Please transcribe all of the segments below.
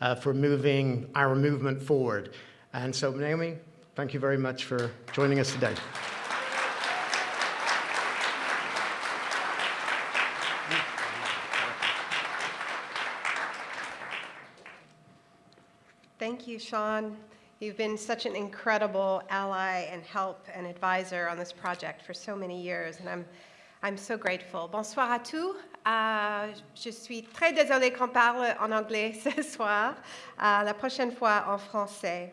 uh, for moving our movement forward. And so, Naomi, thank you very much for joining us today. Thank you, Sean. You've been such an incredible ally and help and advisor on this project for so many years, and I'm, I'm so grateful. Bonsoir à tous. Euh, je suis très désolée qu'on parle en anglais ce soir. Euh, la prochaine fois en français.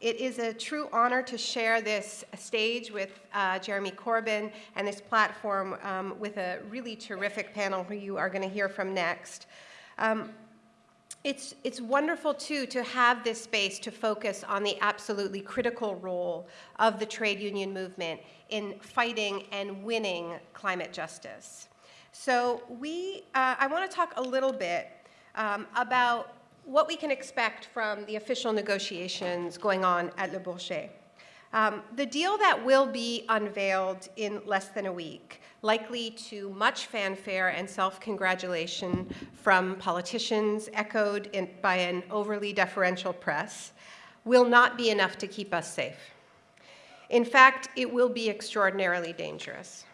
It is a true honor to share this stage with uh, Jeremy Corbyn and this platform um, with a really terrific panel who you are going to hear from next. Um, it's, it's wonderful, too, to have this space to focus on the absolutely critical role of the trade union movement in fighting and winning climate justice. So we, uh, I want to talk a little bit um, about what we can expect from the official negotiations going on at Le Bourget. Um, the deal that will be unveiled in less than a week likely to much fanfare and self-congratulation from politicians echoed in, by an overly deferential press, will not be enough to keep us safe. In fact, it will be extraordinarily dangerous.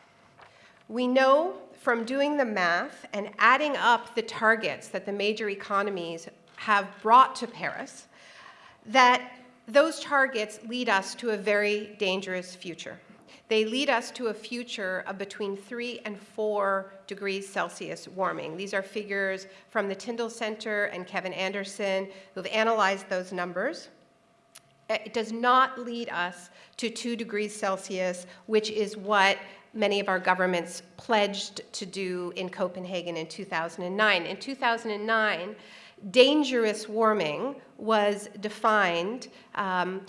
We know from doing the math and adding up the targets that the major economies have brought to Paris that those targets lead us to a very dangerous future. They lead us to a future of between 3 and 4 degrees Celsius warming. These are figures from the Tyndall Center and Kevin Anderson who've analyzed those numbers. It does not lead us to 2 degrees Celsius, which is what many of our governments pledged to do in Copenhagen in 2009. In 2009, dangerous warming was defined um,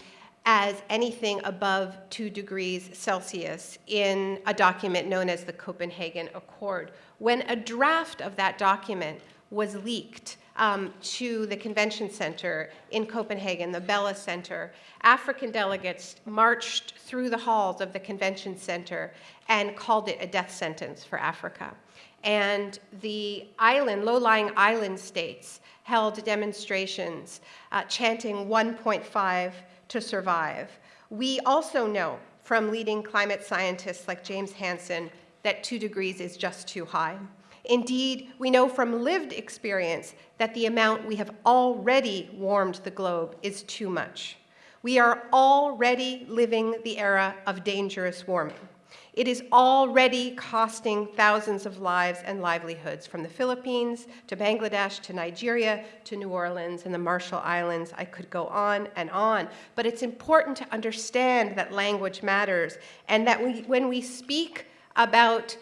as anything above 2 degrees Celsius in a document known as the Copenhagen Accord. When a draft of that document was leaked um, to the convention center in Copenhagen, the Bella Center, African delegates marched through the halls of the convention center and called it a death sentence for Africa. And the island, low-lying island states held demonstrations uh, chanting 1.5 to survive. We also know from leading climate scientists like James Hansen that two degrees is just too high. Indeed, we know from lived experience that the amount we have already warmed the globe is too much. We are already living the era of dangerous warming. It is already costing thousands of lives and livelihoods from the Philippines to Bangladesh to Nigeria to New Orleans and the Marshall Islands. I could go on and on. But it's important to understand that language matters and that we, when we speak about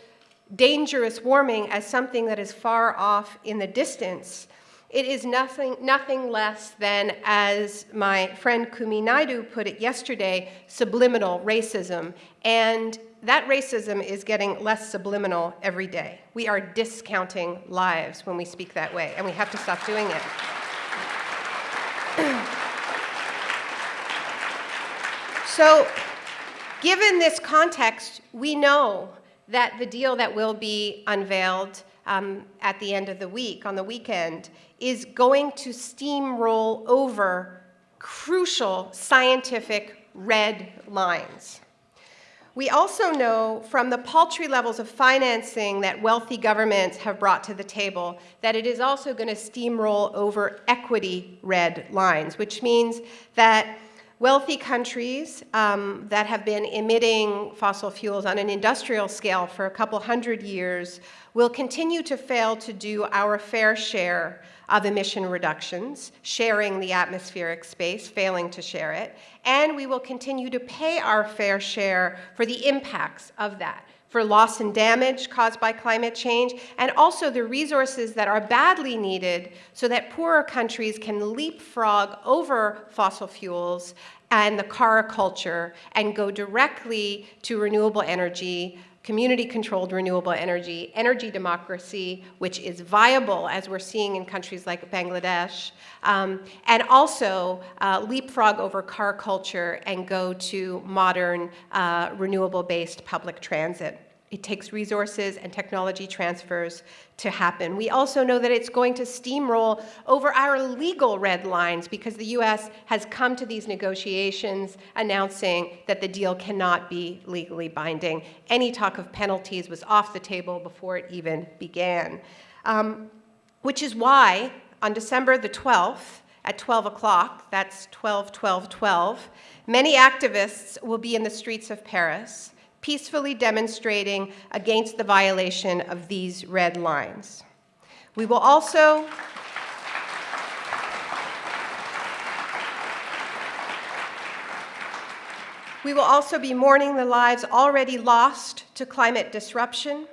dangerous warming as something that is far off in the distance, it is nothing, nothing less than, as my friend Kumi Naidoo put it yesterday, subliminal racism. And that racism is getting less subliminal every day. We are discounting lives when we speak that way, and we have to stop doing it. so, given this context, we know that the deal that will be unveiled um, at the end of the week, on the weekend, is going to steamroll over crucial scientific red lines. We also know from the paltry levels of financing that wealthy governments have brought to the table that it is also going to steamroll over equity red lines, which means that wealthy countries um, that have been emitting fossil fuels on an industrial scale for a couple hundred years will continue to fail to do our fair share of emission reductions, sharing the atmospheric space, failing to share it, and we will continue to pay our fair share for the impacts of that, for loss and damage caused by climate change, and also the resources that are badly needed so that poorer countries can leapfrog over fossil fuels and the car culture and go directly to renewable energy, community-controlled renewable energy, energy democracy, which is viable, as we're seeing in countries like Bangladesh, um, and also uh, leapfrog over car culture and go to modern, uh, renewable-based public transit. It takes resources and technology transfers to happen. We also know that it's going to steamroll over our legal red lines because the US has come to these negotiations announcing that the deal cannot be legally binding. Any talk of penalties was off the table before it even began. Um, which is why on December the 12th, at 12 o'clock, that's 12, 12, 12, many activists will be in the streets of Paris peacefully demonstrating against the violation of these red lines. We will also We will also be mourning the lives already lost to climate disruption,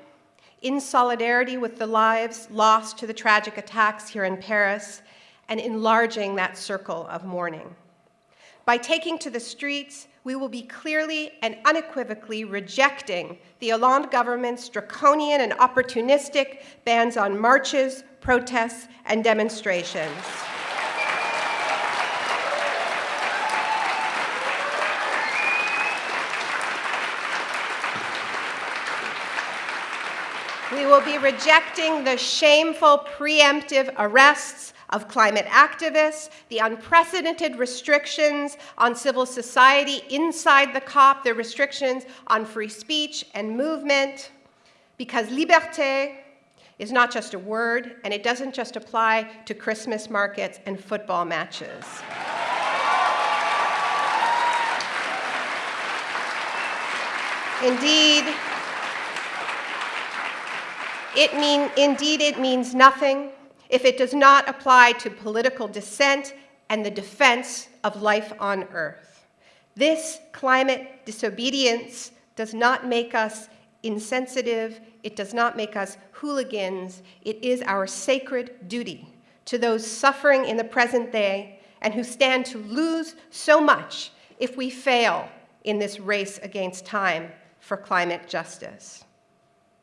in solidarity with the lives lost to the tragic attacks here in Paris, and enlarging that circle of mourning. By taking to the streets, we will be clearly and unequivocally rejecting the Hollande government's draconian and opportunistic bans on marches, protests, and demonstrations. We will be rejecting the shameful preemptive arrests of climate activists, the unprecedented restrictions on civil society inside the COP, the restrictions on free speech and movement, because liberté is not just a word, and it doesn't just apply to Christmas markets and football matches. Indeed, it mean, indeed, it means nothing if it does not apply to political dissent and the defense of life on Earth. This climate disobedience does not make us insensitive, it does not make us hooligans, it is our sacred duty to those suffering in the present day and who stand to lose so much if we fail in this race against time for climate justice.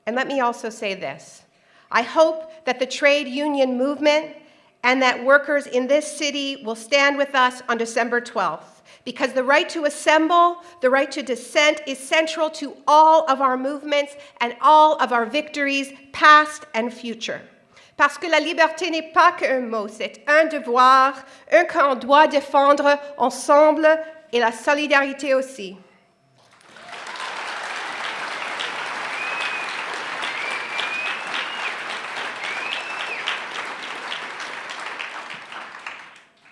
And let me also say this. I hope that the trade union movement and that workers in this city will stand with us on December 12th because the right to assemble, the right to dissent is central to all of our movements and all of our victories, past and future. Parce que la liberté n'est pas qu'un mot, c'est un devoir, un qu'on doit défendre ensemble et la solidarité aussi.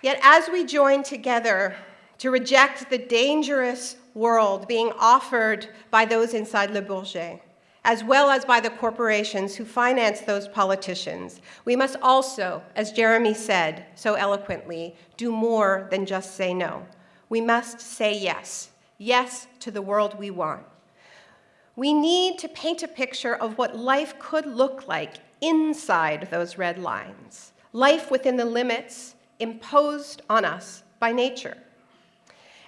Yet as we join together to reject the dangerous world being offered by those inside Le Bourget, as well as by the corporations who finance those politicians, we must also, as Jeremy said so eloquently, do more than just say no. We must say yes, yes to the world we want. We need to paint a picture of what life could look like inside those red lines, life within the limits imposed on us by nature.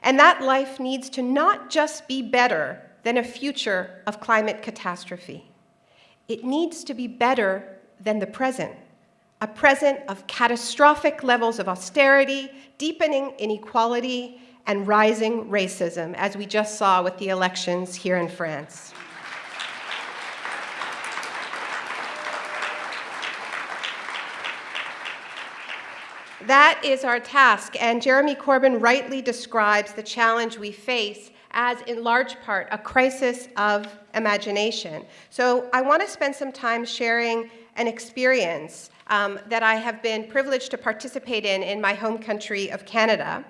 And that life needs to not just be better than a future of climate catastrophe. It needs to be better than the present, a present of catastrophic levels of austerity, deepening inequality, and rising racism, as we just saw with the elections here in France. That is our task, and Jeremy Corbyn rightly describes the challenge we face as, in large part, a crisis of imagination. So I want to spend some time sharing an experience um, that I have been privileged to participate in in my home country of Canada,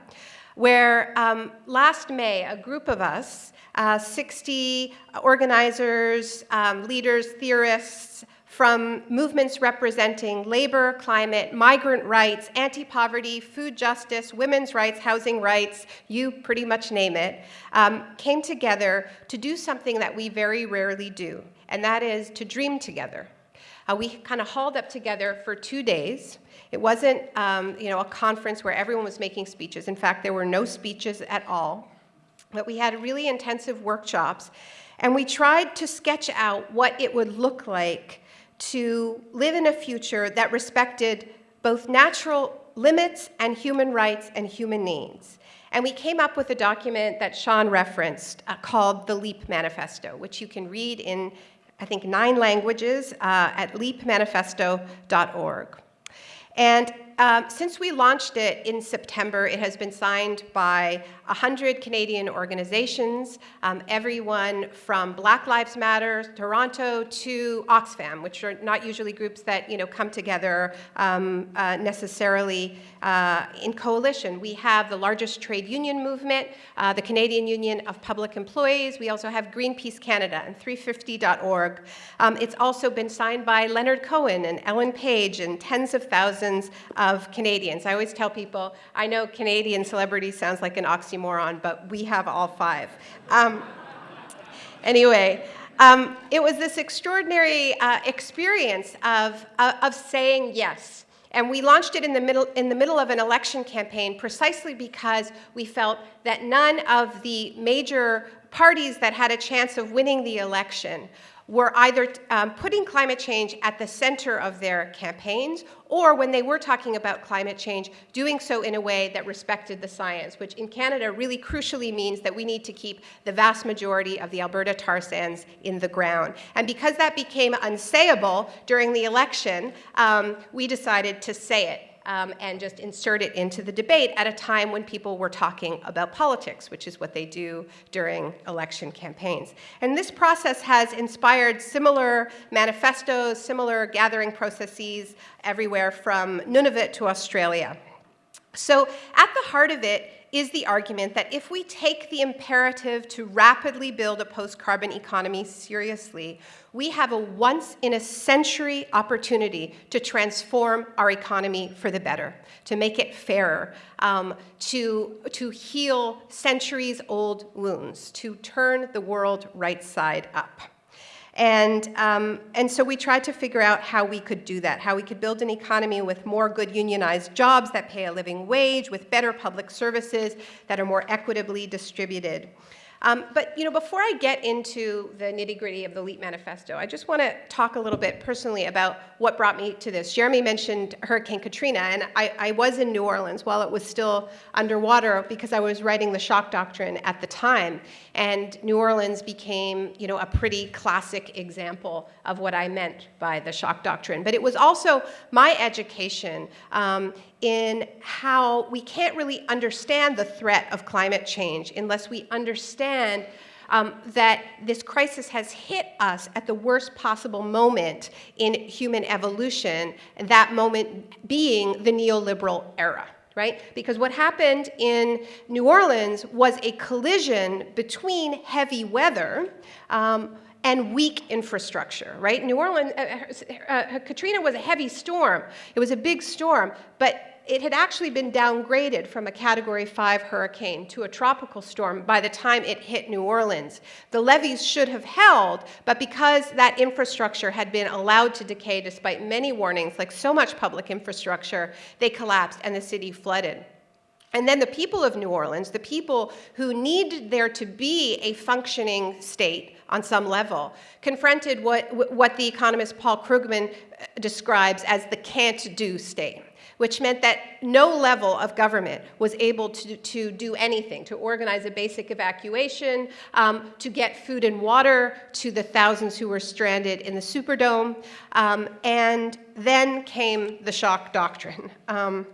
where um, last May, a group of us, uh, 60 organizers, um, leaders, theorists, from movements representing labor, climate, migrant rights, anti-poverty, food justice, women's rights, housing rights, you pretty much name it, um, came together to do something that we very rarely do, and that is to dream together. Uh, we kind of hauled up together for two days It wasn't, um, you know, a conference where everyone was making speeches. In fact, there were no speeches at all. But we had really intensive workshops, and we tried to sketch out what it would look like to live in a future that respected both natural limits and human rights and human needs. And we came up with a document that Sean referenced uh, called the LEAP Manifesto, which you can read in, I think, nine languages uh, at leapmanifesto.org. And um, since we launched it in September, it has been signed by 100 Canadian organizations, um, everyone from Black Lives Matter, Toronto, to Oxfam, which are not usually groups that you know, come together um, uh, necessarily uh, in coalition. We have the largest trade union movement, uh, the Canadian Union of Public Employees. We also have Greenpeace Canada and 350.org. Um, it's also been signed by Leonard Cohen and Ellen Page and tens of thousands of Canadians. I always tell people, I know Canadian celebrity sounds like an oxymoron, but we have all five. Um, anyway, um, it was this extraordinary uh, experience of, uh, of saying yes. And we launched it in the, middle, in the middle of an election campaign precisely because we felt that none of the major parties that had a chance of winning the election were either um, putting climate change at the center of their campaigns, or when they were talking about climate change, doing so in a way that respected the science, which in Canada really crucially means that we need to keep the vast majority of the Alberta tar sands in the ground. And because that became unsayable during the election, um, we decided to say it um, and just insert it into the debate at a time when people were talking about politics, which is what they do during election campaigns. And this process has inspired similar manifestos, similar gathering processes everywhere from Nunavut to Australia. So at the heart of it is the argument that if we take the imperative to rapidly build a post-carbon economy seriously, we have a once-in-a-century opportunity to transform our economy for the better, to make it fairer, um, to, to heal centuries-old wounds, to turn the world right side up. And, um, and so we tried to figure out how we could do that, how we could build an economy with more good unionized jobs that pay a living wage, with better public services that are more equitably distributed. Um, but you know, before I get into the nitty gritty of the LEAP manifesto, I just want to talk a little bit personally about what brought me to this. Jeremy mentioned Hurricane Katrina, and I, I was in New Orleans while it was still underwater because I was writing the shock doctrine at the time. And New Orleans became, you know, a pretty classic example of what I meant by the shock doctrine. But it was also my education um, in how we can't really understand the threat of climate change unless we understand um, that this crisis has hit us at the worst possible moment in human evolution, that moment being the neoliberal era right? Because what happened in New Orleans was a collision between heavy weather um, and weak infrastructure, right? New Orleans, uh, uh, uh, Katrina was a heavy storm. It was a big storm, but it had actually been downgraded from a Category 5 hurricane to a tropical storm by the time it hit New Orleans. The levees should have held, but because that infrastructure had been allowed to decay despite many warnings, like so much public infrastructure, they collapsed and the city flooded. And then the people of New Orleans, the people who needed there to be a functioning state on some level, confronted what, what the economist Paul Krugman uh, describes as the can't-do state which meant that no level of government was able to, to do anything, to organize a basic evacuation, um, to get food and water to the thousands who were stranded in the Superdome. Um, and then came the shock doctrine. Um,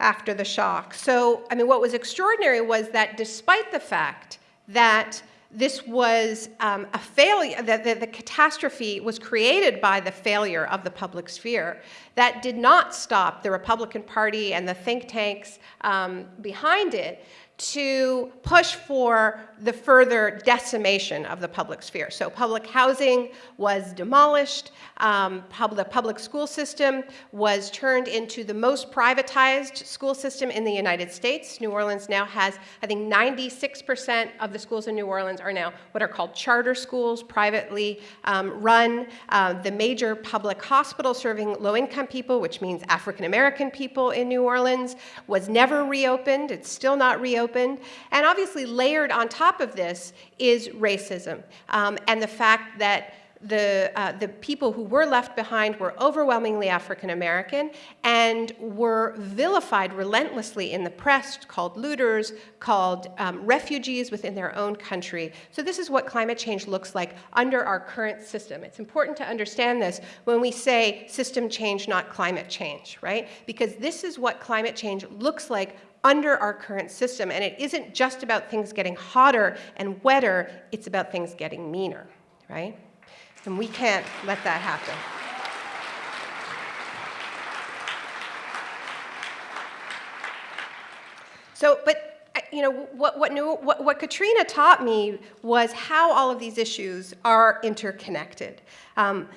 after the shock. So, I mean, what was extraordinary was that despite the fact that this was um, a failure, that the, the, catastrophe was created by the failure of the public sphere. That did not stop the Republican Party and the think tanks um, behind it to push for the further decimation of the public sphere. So public housing was demolished, um, pub the public school system was turned into the most privatized school system in the United States. New Orleans now has, I think 96% of the schools in New Orleans are now what are called charter schools, privately um, run. Uh, the major public hospital serving low-income people, which means African-American people in New Orleans, was never reopened. It's still not reopened opened. And obviously layered on top of this is racism um, and the fact that the, uh, the people who were left behind were overwhelmingly African American and were vilified relentlessly in the press, called looters, called um, refugees within their own country. So this is what climate change looks like under our current system. It's important to understand this when we say system change, not climate change, right? Because this is what climate change looks like under our current system. And it isn't just about things getting hotter and wetter, it's about things getting meaner, right? And we can't let that happen. So, but you know, what, what, new, what, what, Katrina taught me was how all of these issues are interconnected. Um,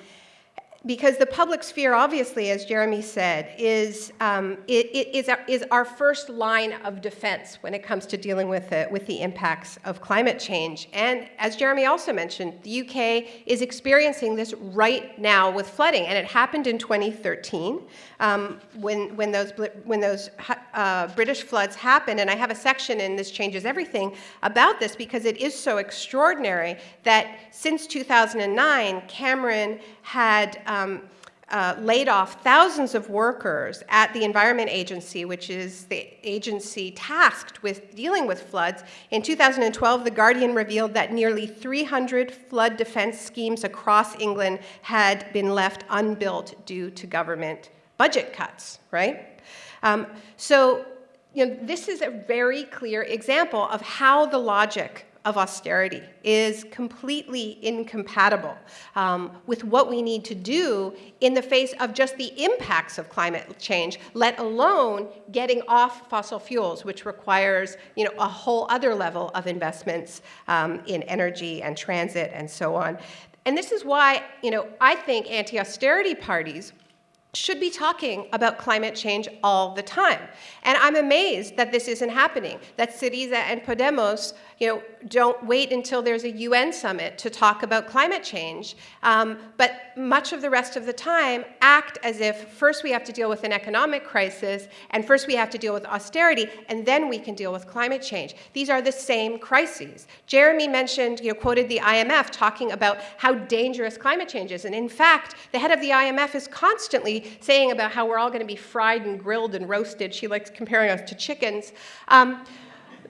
because the public sphere, obviously, as Jeremy said, is, um, it, it is, our, is, our, first line of defense when it comes to dealing with the, with the impacts of climate change. And as Jeremy also mentioned, the UK is experiencing this right now with flooding, and it happened in 2013 um, when, when those, when those uh, British floods happened. And I have a section in This Changes Everything about this because it is so extraordinary that since 2009, Cameron had um, uh, laid off thousands of workers at the Environment Agency, which is the agency tasked with dealing with floods. In 2012, The Guardian revealed that nearly 300 flood defense schemes across England had been left unbuilt due to government budget cuts, right? Um, so you know, this is a very clear example of how the logic of austerity is completely incompatible um, with what we need to do in the face of just the impacts of climate change, let alone getting off fossil fuels, which requires you know, a whole other level of investments um, in energy and transit and so on. And this is why you know, I think anti-austerity parties should be talking about climate change all the time. And I'm amazed that this isn't happening, that Syriza and Podemos you know, don't wait until there's a UN summit to talk about climate change, um, but much of the rest of the time act as if first we have to deal with an economic crisis, and first we have to deal with austerity, and then we can deal with climate change. These are the same crises. Jeremy mentioned, you know, quoted the IMF talking about how dangerous climate change is, and in fact, the head of the IMF is constantly saying about how we're all going to be fried and grilled and roasted. She likes comparing us to chickens. Um,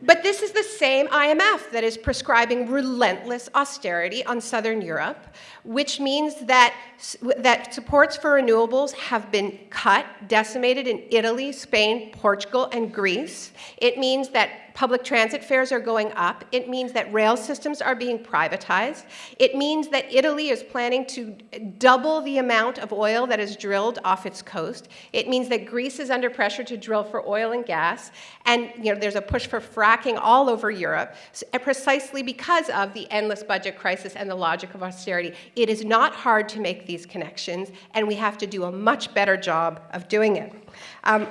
but this is the same IMF that is prescribing relentless austerity on Southern Europe, which means that, that supports for renewables have been cut, decimated in Italy, Spain, Portugal, and Greece. It means that public transit fares are going up. It means that rail systems are being privatized. It means that Italy is planning to double the amount of oil that is drilled off its coast. It means that Greece is under pressure to drill for oil and gas. And you know, there's a push for fracking all over Europe, precisely because of the endless budget crisis and the logic of austerity. It is not hard to make these connections, and we have to do a much better job of doing it. Um,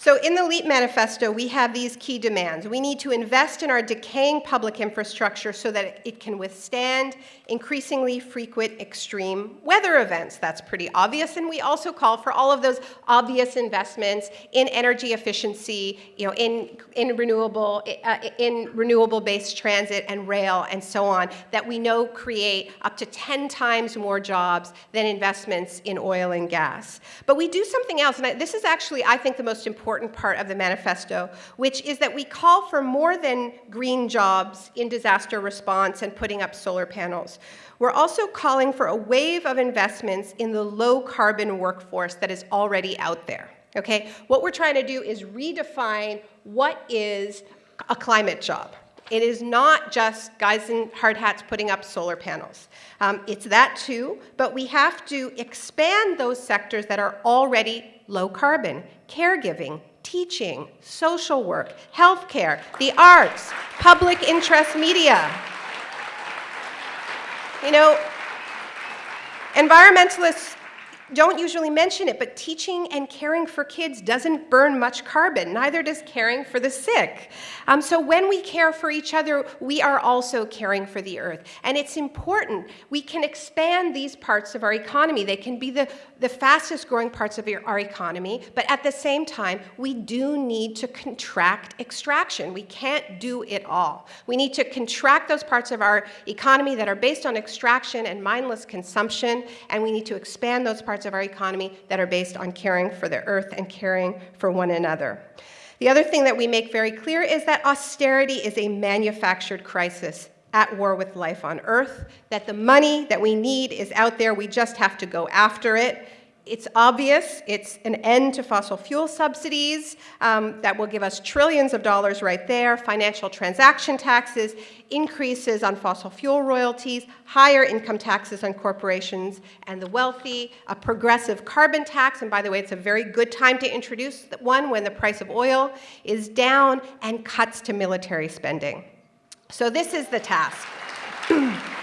So in the LEAP manifesto, we have these key demands. We need to invest in our decaying public infrastructure so that it can withstand increasingly frequent extreme weather events. That's pretty obvious. And we also call for all of those obvious investments in energy efficiency, you know, in, in renewable, uh, in renewable-based transit and rail and so on that we know create up to 10 times more jobs than investments in oil and gas. But we do something else, and I, this is actually, I think, the most important important part of the manifesto, which is that we call for more than green jobs in disaster response and putting up solar panels. We're also calling for a wave of investments in the low carbon workforce that is already out there. Okay? What we're trying to do is redefine what is a climate job. It is not just guys in hard hats putting up solar panels. Um, it's that too, but we have to expand those sectors that are already low carbon, caregiving, teaching, social work, healthcare, the arts, public interest media. You know, environmentalists don't usually mention it, but teaching and caring for kids doesn't burn much carbon. Neither does caring for the sick. Um, so when we care for each other, we are also caring for the earth. And it's important. We can expand these parts of our economy. They can be the, the fastest growing parts of our economy, but at the same time, we do need to contract extraction. We can't do it all. We need to contract those parts of our economy that are based on extraction and mindless consumption, and we need to expand those parts parts of our economy that are based on caring for the earth and caring for one another. The other thing that we make very clear is that austerity is a manufactured crisis at war with life on earth, that the money that we need is out there, we just have to go after it, it's obvious. It's an end to fossil fuel subsidies um, that will give us trillions of dollars right there, financial transaction taxes, increases on fossil fuel royalties, higher income taxes on corporations and the wealthy, a progressive carbon tax, and by the way, it's a very good time to introduce one when the price of oil is down, and cuts to military spending. So this is the task.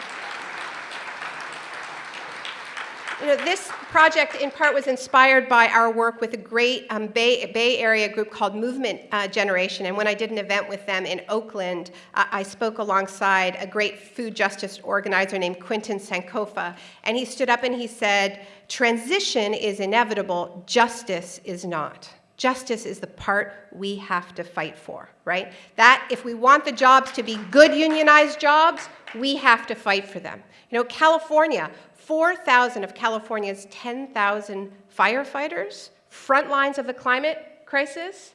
You know, this project in part was inspired by our work with a great um, Bay, Bay, Area group called Movement uh, Generation. And when I did an event with them in Oakland, uh, I spoke alongside a great food justice organizer named Quinton Sankofa. And he stood up and he said, transition is inevitable, justice is not. Justice is the part we have to fight for, right? That, if we want the jobs to be good unionized jobs, we have to fight for them. You know, California, 4,000 of California's 10,000 firefighters, front lines of the climate crisis,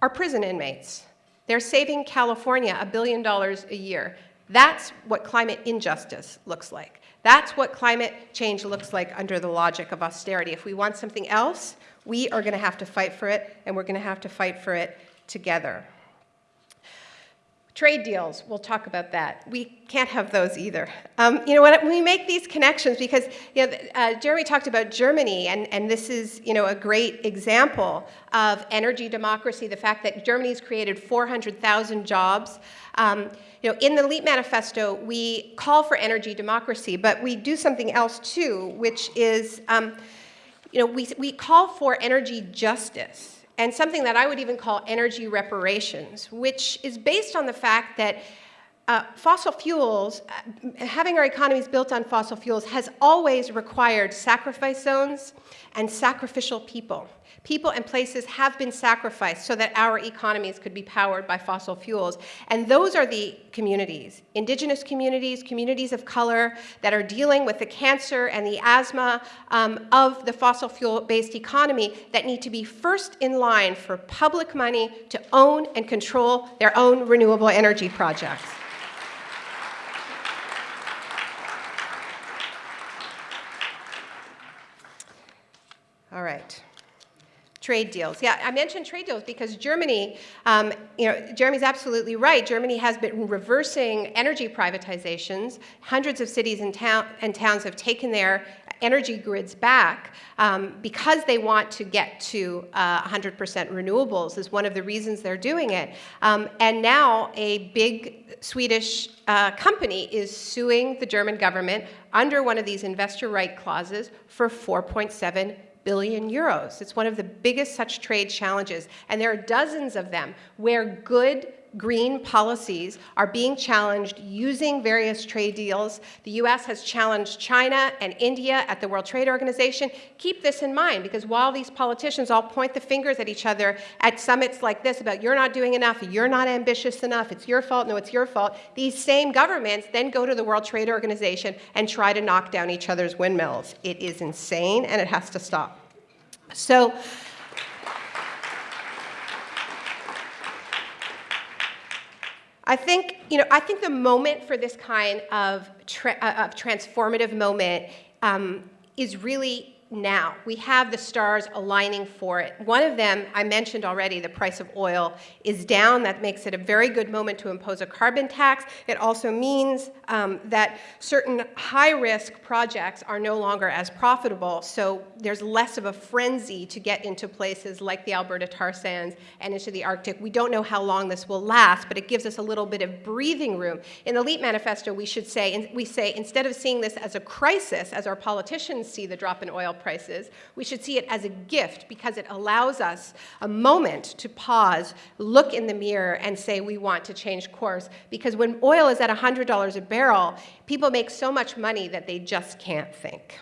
are prison inmates. They're saving California a billion dollars a year. That's what climate injustice looks like. That's what climate change looks like under the logic of austerity. If we want something else, we are going to have to fight for it, and we're going to have to fight for it together. Trade deals, we'll talk about that. We can't have those either. Um, you know, when we make these connections, because you know, uh, Jeremy talked about Germany, and, and this is you know, a great example of energy democracy, the fact that Germany's created 400,000 jobs. Um, you know, in the LEAP manifesto, we call for energy democracy, but we do something else too, which is, um, you know, we, we call for energy justice and something that I would even call energy reparations, which is based on the fact that uh, fossil fuels, uh, having our economies built on fossil fuels has always required sacrifice zones and sacrificial people. People and places have been sacrificed so that our economies could be powered by fossil fuels. And those are the communities, indigenous communities, communities of color that are dealing with the cancer and the asthma um, of the fossil fuel-based economy that need to be first in line for public money to own and control their own renewable energy projects. All right. Trade deals. Yeah, I mentioned trade deals because Germany, um, you know, Jeremy's absolutely right. Germany has been reversing energy privatizations. Hundreds of cities and, town, and towns have taken their energy grids back um, because they want to get to 100% uh, renewables is one of the reasons they're doing it. Um, and now a big Swedish uh, company is suing the German government under one of these investor right clauses for 4.7 billion euros. It's one of the biggest such trade challenges, and there are dozens of them where good green policies are being challenged using various trade deals. The US has challenged China and India at the World Trade Organization. Keep this in mind because while these politicians all point the fingers at each other at summits like this about you're not doing enough, you're not ambitious enough, it's your fault, no, it's your fault, these same governments then go to the World Trade Organization and try to knock down each other's windmills. It is insane and it has to stop. So, I think, you know, I think the moment for this kind of, tra uh, of transformative moment um, is really now. We have the stars aligning for it. One of them, I mentioned already, the price of oil is down. That makes it a very good moment to impose a carbon tax. It also means um, that certain high-risk projects are no longer as profitable, so there's less of a frenzy to get into places like the Alberta tar sands and into the Arctic. We don't know how long this will last, but it gives us a little bit of breathing room. In the LEAP manifesto, we should say, we say, instead of seeing this as a crisis, as our politicians see the drop in oil prices, we should see it as a gift because it allows us a moment to pause, look in the mirror, and say we want to change course. Because when oil is at $100 a barrel, people make so much money that they just can't think.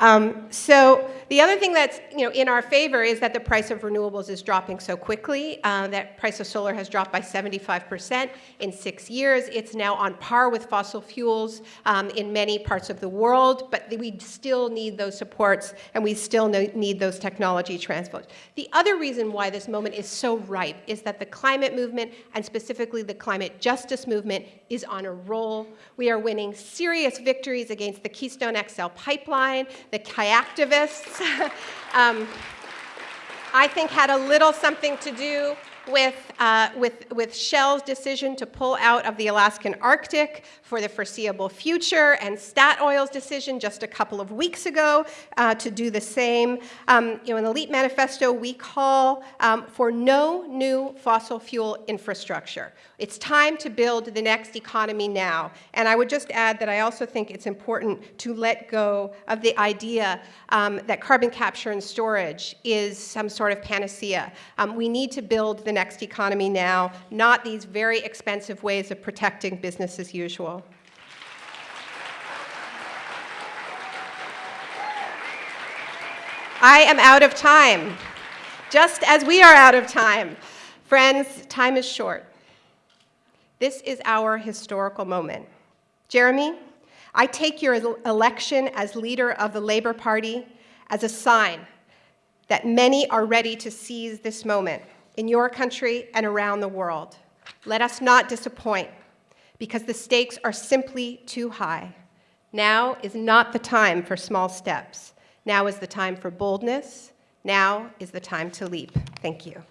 Um, so the other thing that's you know, in our favor is that the price of renewables is dropping so quickly. Uh, that price of solar has dropped by 75% in six years. It's now on par with fossil fuels um, in many parts of the world, but we still need those supports and we still need those technology transfers. The other reason why this moment is so ripe is that the climate movement and specifically the climate justice movement is on a roll. We are winning serious victories against the Keystone XL pipeline, the kayaktivists, um, I think had a little something to do with, uh, with, with Shell's decision to pull out of the Alaskan Arctic for the foreseeable future, and Statoil's decision just a couple of weeks ago uh, to do the same. Um, you know, in the LEAP manifesto, we call um, for no new fossil fuel infrastructure. It's time to build the next economy now. And I would just add that I also think it's important to let go of the idea um, that carbon capture and storage is some sort of panacea. Um, we need to build the next economy now, not these very expensive ways of protecting business as usual. I am out of time, just as we are out of time. Friends, time is short. This is our historical moment. Jeremy, I take your election as leader of the Labour Party as a sign that many are ready to seize this moment in your country and around the world. Let us not disappoint because the stakes are simply too high. Now is not the time for small steps. Now is the time for boldness. Now is the time to leap. Thank you.